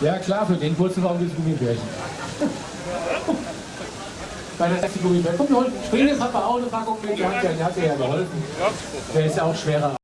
Ja klar, für den Purzelbaum gibt es Gummibärchen. Bei der ersten Gummibärchen. Komm, wir holen, mal bei Papa auch eine Packung mit, der hat, der hat dir ja geholfen. Der ist ja auch schwerer.